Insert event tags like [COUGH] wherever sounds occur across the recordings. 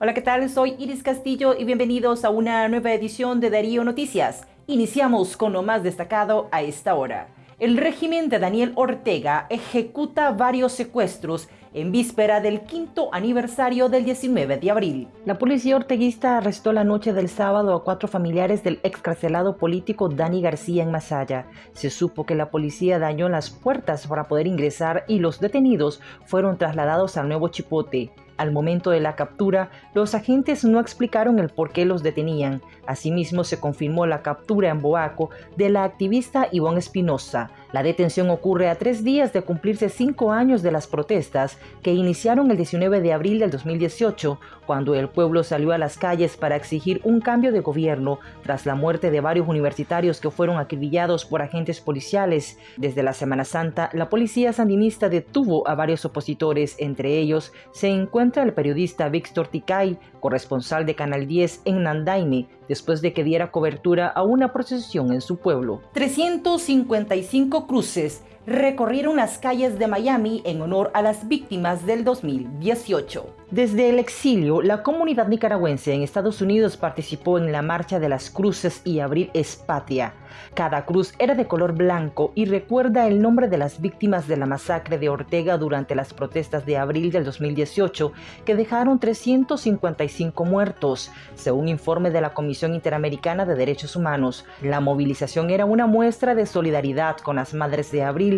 Hola, ¿qué tal? Soy Iris Castillo y bienvenidos a una nueva edición de Darío Noticias. Iniciamos con lo más destacado a esta hora. El régimen de Daniel Ortega ejecuta varios secuestros en víspera del quinto aniversario del 19 de abril. La policía orteguista arrestó la noche del sábado a cuatro familiares del excarcelado político Dani García en Masaya. Se supo que la policía dañó las puertas para poder ingresar y los detenidos fueron trasladados al nuevo Chipote. Al momento de la captura, los agentes no explicaron el por qué los detenían. Asimismo, se confirmó la captura en Boaco de la activista Ivonne Espinosa. La detención ocurre a tres días de cumplirse cinco años de las protestas que iniciaron el 19 de abril del 2018, cuando el pueblo salió a las calles para exigir un cambio de gobierno tras la muerte de varios universitarios que fueron acribillados por agentes policiales. Desde la Semana Santa, la policía sandinista detuvo a varios opositores, entre ellos se encuentra el periodista Víctor Ticay, corresponsal de Canal 10 en Nandaime, después de que diera cobertura a una procesión en su pueblo. 355 cruces recorrieron las calles de Miami en honor a las víctimas del 2018. Desde el exilio, la comunidad nicaragüense en Estados Unidos participó en la Marcha de las Cruces y Abril Espatia. Cada cruz era de color blanco y recuerda el nombre de las víctimas de la masacre de Ortega durante las protestas de abril del 2018, que dejaron 355 muertos. Según informe de la Comisión Interamericana de Derechos Humanos, la movilización era una muestra de solidaridad con las madres de abril,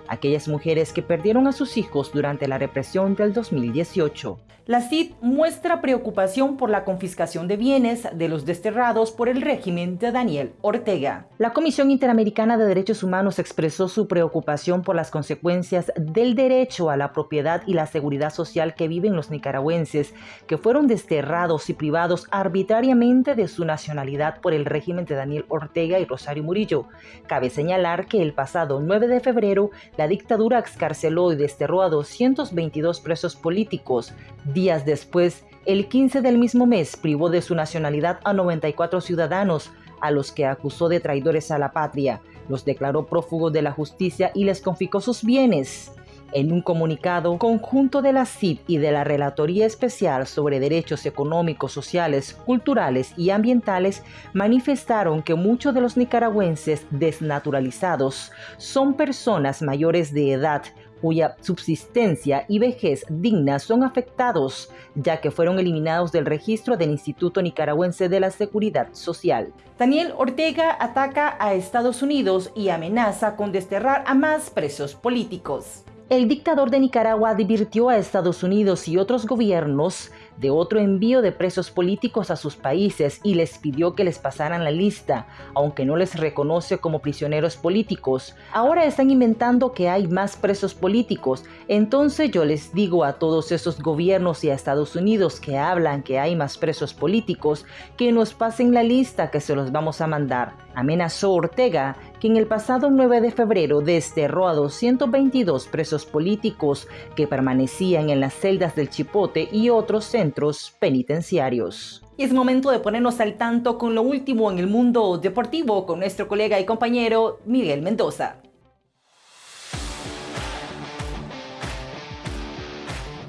aquellas mujeres que perdieron a sus hijos durante la represión del 2018. La CID muestra preocupación por la confiscación de bienes de los desterrados por el régimen de Daniel Ortega. La Comisión Interamericana de Derechos Humanos expresó su preocupación por las consecuencias del derecho a la propiedad y la seguridad social que viven los nicaragüenses, que fueron desterrados y privados arbitrariamente de su nacionalidad por el régimen de Daniel Ortega y Rosario Murillo. Cabe señalar que el pasado 9 de febrero, la dictadura excarceló y desterró a 222 presos políticos. Días después, el 15 del mismo mes, privó de su nacionalidad a 94 ciudadanos, a los que acusó de traidores a la patria, los declaró prófugos de la justicia y les confiscó sus bienes. En un comunicado conjunto de la CID y de la Relatoría Especial sobre Derechos Económicos, Sociales, Culturales y Ambientales, manifestaron que muchos de los nicaragüenses desnaturalizados son personas mayores de edad cuya subsistencia y vejez digna son afectados, ya que fueron eliminados del registro del Instituto Nicaragüense de la Seguridad Social. Daniel Ortega ataca a Estados Unidos y amenaza con desterrar a más presos políticos. El dictador de Nicaragua advirtió a Estados Unidos y otros gobiernos de otro envío de presos políticos a sus países y les pidió que les pasaran la lista, aunque no les reconoce como prisioneros políticos. Ahora están inventando que hay más presos políticos. Entonces yo les digo a todos esos gobiernos y a Estados Unidos que hablan que hay más presos políticos, que nos pasen la lista que se los vamos a mandar. Amenazó Ortega que en el pasado 9 de febrero desterró a 222 presos políticos que permanecían en las celdas del Chipote y otros centros penitenciarios. Y es momento de ponernos al tanto con lo último en el mundo deportivo con nuestro colega y compañero Miguel Mendoza.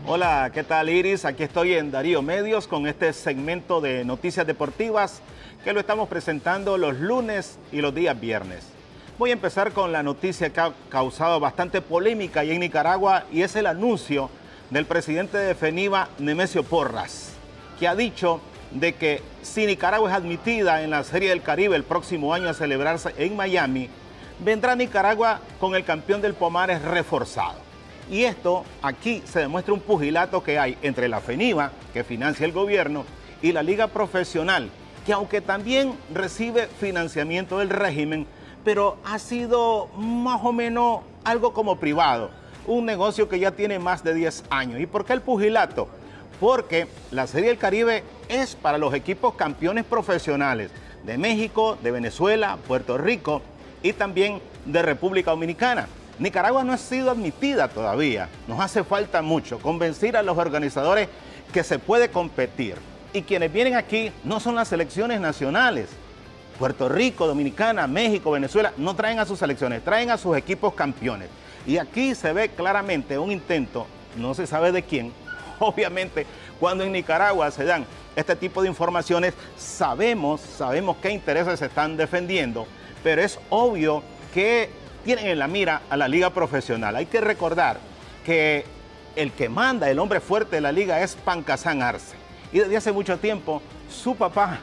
Hola, ¿qué tal Iris? Aquí estoy en Darío Medios con este segmento de noticias deportivas que lo estamos presentando los lunes y los días viernes. Voy a empezar con la noticia que ha causado bastante polémica ahí en Nicaragua y es el anuncio del presidente de FENIVA, Nemesio Porras, que ha dicho de que si Nicaragua es admitida en la Serie del Caribe el próximo año a celebrarse en Miami, vendrá Nicaragua con el campeón del Pomares reforzado. Y esto aquí se demuestra un pugilato que hay entre la FENIVA, que financia el gobierno, y la Liga Profesional, que aunque también recibe financiamiento del régimen, pero ha sido más o menos algo como privado, un negocio que ya tiene más de 10 años. ¿Y por qué el pugilato? Porque la Serie del Caribe es para los equipos campeones profesionales de México, de Venezuela, Puerto Rico y también de República Dominicana. Nicaragua no ha sido admitida todavía. Nos hace falta mucho convencer a los organizadores que se puede competir. Y quienes vienen aquí no son las selecciones nacionales, Puerto Rico, Dominicana, México, Venezuela, no traen a sus selecciones, traen a sus equipos campeones. Y aquí se ve claramente un intento, no se sabe de quién, [LAUGHS] obviamente cuando en Nicaragua se dan este tipo de informaciones, sabemos, sabemos qué intereses se están defendiendo, pero es obvio que tienen en la mira a la liga profesional. Hay que recordar que el que manda, el hombre fuerte de la liga es Pancasán Arce. Y desde hace mucho tiempo su papá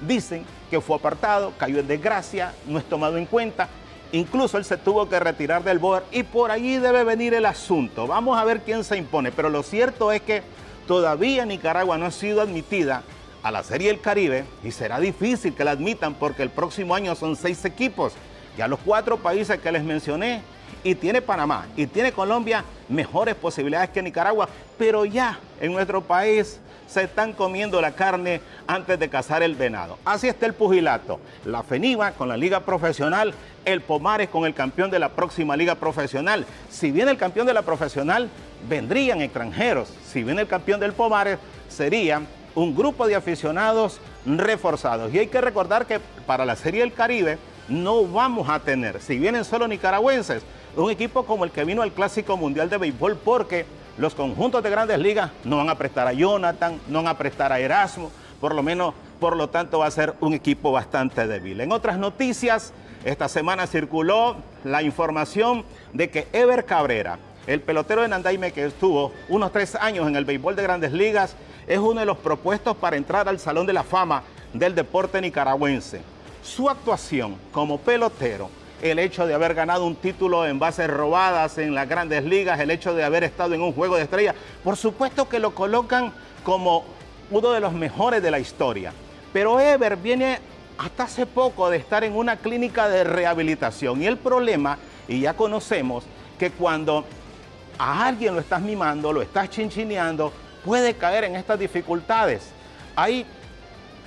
dicen que fue apartado, cayó en desgracia, no es tomado en cuenta. Incluso él se tuvo que retirar del board y por allí debe venir el asunto. Vamos a ver quién se impone. Pero lo cierto es que todavía Nicaragua no ha sido admitida a la Serie del Caribe y será difícil que la admitan porque el próximo año son seis equipos. Ya los cuatro países que les mencioné y tiene Panamá y tiene Colombia mejores posibilidades que Nicaragua, pero ya en nuestro país se están comiendo la carne antes de cazar el venado. Así está el pugilato. La FENIVA con la liga profesional, el Pomares con el campeón de la próxima liga profesional. Si viene el campeón de la profesional, vendrían extranjeros. Si viene el campeón del Pomares, sería un grupo de aficionados reforzados. Y hay que recordar que para la Serie del Caribe no vamos a tener, si vienen solo nicaragüenses, un equipo como el que vino al Clásico Mundial de Béisbol porque los conjuntos de grandes ligas no van a prestar a Jonathan, no van a prestar a Erasmo, por lo menos, por lo tanto va a ser un equipo bastante débil. En otras noticias, esta semana circuló la información de que Ever Cabrera, el pelotero de Nandaime que estuvo unos tres años en el béisbol de grandes ligas, es uno de los propuestos para entrar al Salón de la Fama del deporte nicaragüense. Su actuación como pelotero el hecho de haber ganado un título en bases robadas en las grandes ligas, el hecho de haber estado en un juego de estrellas, por supuesto que lo colocan como uno de los mejores de la historia. Pero Ever viene hasta hace poco de estar en una clínica de rehabilitación y el problema, y ya conocemos, que cuando a alguien lo estás mimando, lo estás chinchineando, puede caer en estas dificultades. Hay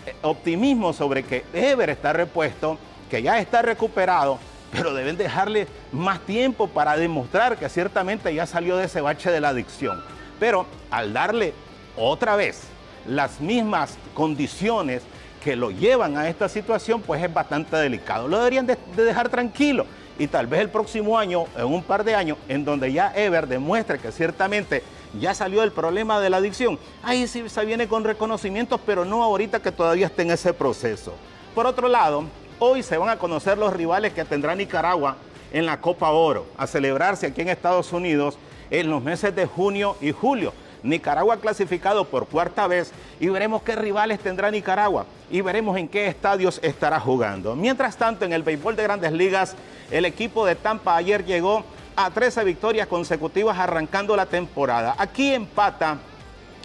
eh, optimismo sobre que Ever está repuesto, que ya está recuperado, pero deben dejarle más tiempo para demostrar que ciertamente ya salió de ese bache de la adicción. Pero al darle otra vez las mismas condiciones que lo llevan a esta situación, pues es bastante delicado. Lo deberían de, dejar tranquilo y tal vez el próximo año, en un par de años, en donde ya Ever demuestre que ciertamente ya salió del problema de la adicción, ahí sí se viene con reconocimientos, pero no ahorita que todavía esté en ese proceso. Por otro lado, Hoy se van a conocer los rivales que tendrá Nicaragua en la Copa Oro, a celebrarse aquí en Estados Unidos en los meses de junio y julio. Nicaragua clasificado por cuarta vez y veremos qué rivales tendrá Nicaragua y veremos en qué estadios estará jugando. Mientras tanto, en el béisbol de grandes ligas, el equipo de Tampa ayer llegó a 13 victorias consecutivas arrancando la temporada. Aquí empata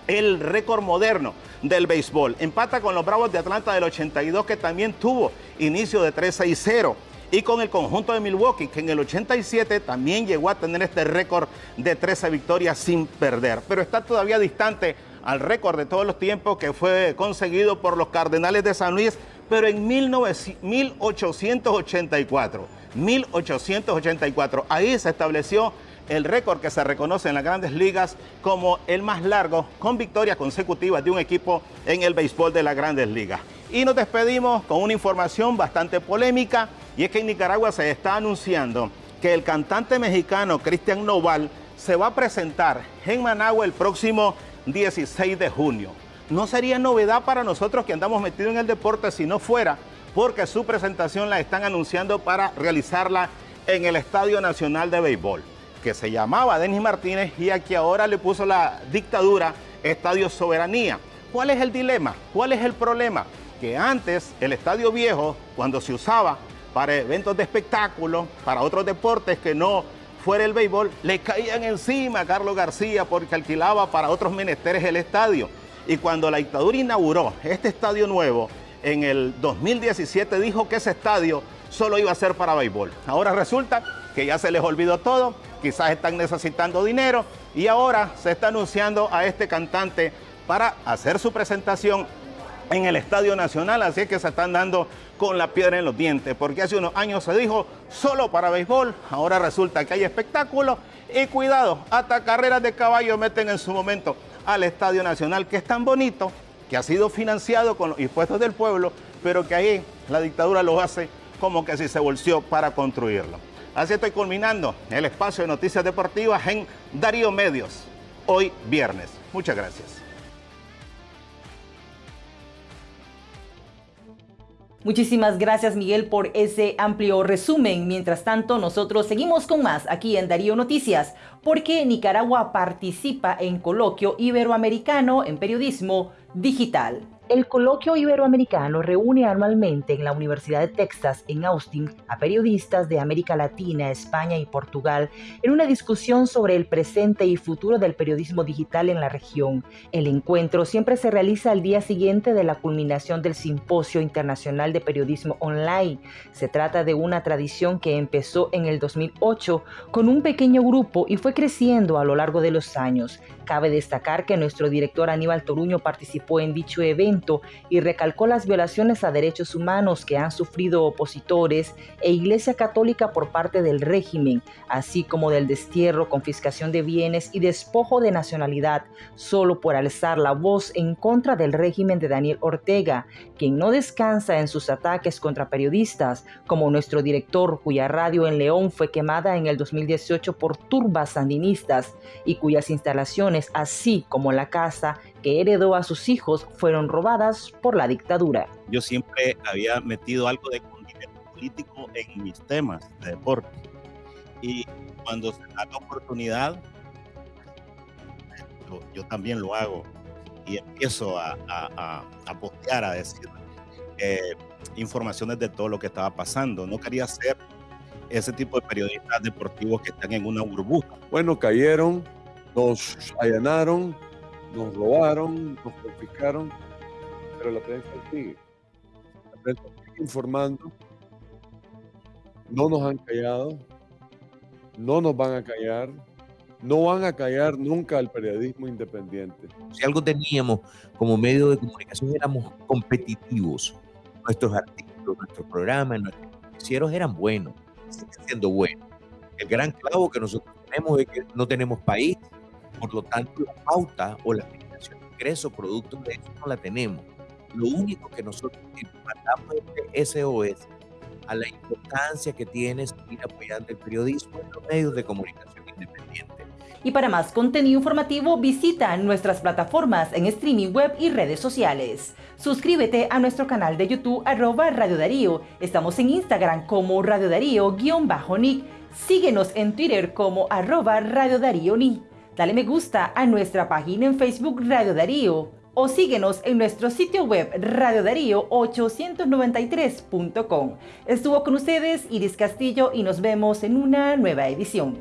el récord moderno del béisbol. Empata con los Bravos de Atlanta del 82 que también tuvo inicio de 3-6-0 y con el conjunto de Milwaukee, que en el 87 también llegó a tener este récord de 13 victorias sin perder, pero está todavía distante al récord de todos los tiempos que fue conseguido por los Cardenales de San Luis, pero en 1884, 1884, ahí se estableció el récord que se reconoce en las grandes ligas como el más largo con victorias consecutivas de un equipo en el béisbol de las grandes ligas. Y nos despedimos con una información bastante polémica y es que en Nicaragua se está anunciando que el cantante mexicano Cristian Noval se va a presentar en Managua el próximo 16 de junio. No sería novedad para nosotros que andamos metidos en el deporte si no fuera porque su presentación la están anunciando para realizarla en el Estadio Nacional de Béisbol que se llamaba Denis Martínez y a que ahora le puso la dictadura Estadio Soberanía. ¿Cuál es el dilema? ¿Cuál es el problema? Que antes el Estadio Viejo, cuando se usaba para eventos de espectáculo, para otros deportes que no fuera el béisbol, le caían encima a Carlos García porque alquilaba para otros menesteres el estadio. Y cuando la dictadura inauguró este estadio nuevo en el 2017, dijo que ese estadio solo iba a ser para béisbol. Ahora resulta que ya se les olvidó todo quizás están necesitando dinero. Y ahora se está anunciando a este cantante para hacer su presentación en el Estadio Nacional, así es que se están dando con la piedra en los dientes, porque hace unos años se dijo solo para béisbol, ahora resulta que hay espectáculos y cuidado, hasta carreras de caballo meten en su momento al Estadio Nacional, que es tan bonito, que ha sido financiado con los impuestos del pueblo, pero que ahí la dictadura lo hace como que si se volvió para construirlo. Así estoy culminando el espacio de noticias deportivas en Darío Medios, hoy viernes. Muchas gracias. Muchísimas gracias Miguel por ese amplio resumen. Mientras tanto, nosotros seguimos con más aquí en Darío Noticias, porque Nicaragua participa en coloquio iberoamericano en periodismo digital. El coloquio iberoamericano reúne anualmente en la Universidad de Texas en Austin a periodistas de América Latina, España y Portugal en una discusión sobre el presente y futuro del periodismo digital en la región. El encuentro siempre se realiza al día siguiente de la culminación del Simposio Internacional de Periodismo Online. Se trata de una tradición que empezó en el 2008 con un pequeño grupo y fue creciendo a lo largo de los años. Cabe destacar que nuestro director Aníbal Toruño participó en dicho evento y recalcó las violaciones a derechos humanos que han sufrido opositores e Iglesia Católica por parte del régimen, así como del destierro, confiscación de bienes y despojo de nacionalidad, solo por alzar la voz en contra del régimen de Daniel Ortega, quien no descansa en sus ataques contra periodistas, como nuestro director cuya radio en León fue quemada en el 2018 por turbas sandinistas y cuyas instalaciones así como la casa que heredó a sus hijos, fueron robadas por la dictadura. Yo siempre había metido algo de condimento político en mis temas de deporte. Y cuando se da la oportunidad, yo, también lo hago. Y empiezo a, a, postear, a decir eh, informaciones de todo lo que estaba pasando. No quería ser ese tipo de periodistas deportivos que están en una burbuja. Bueno, cayeron nos allanaron, nos robaron, nos confiscaron, pero la prensa sigue. La prensa sigue informando, no nos han callado, no nos van a callar, no van a callar nunca al periodismo independiente. Si algo teníamos como medio de comunicación éramos competitivos. Nuestros artículos, nuestros programas, nuestros noticieros eran buenos, siguen siendo buenos. El gran clavo que nosotros tenemos es que no tenemos país, por lo tanto, la pauta o la generación de ingresos producto de eso no la tenemos. Lo único que nosotros mandamos es SOS a la importancia que tiene seguir apoyando el periodismo en los medios de comunicación independiente. Y para más contenido informativo, visita nuestras plataformas en streaming web y redes sociales. Suscríbete a nuestro canal de YouTube arroba Radio Darío. Estamos en Instagram como Radio Darío-Nick. Síguenos en Twitter como arroba Radio Darío Nick. Dale me gusta a nuestra página en Facebook Radio Darío o síguenos en nuestro sitio web radiodarío893.com. Estuvo con ustedes Iris Castillo y nos vemos en una nueva edición.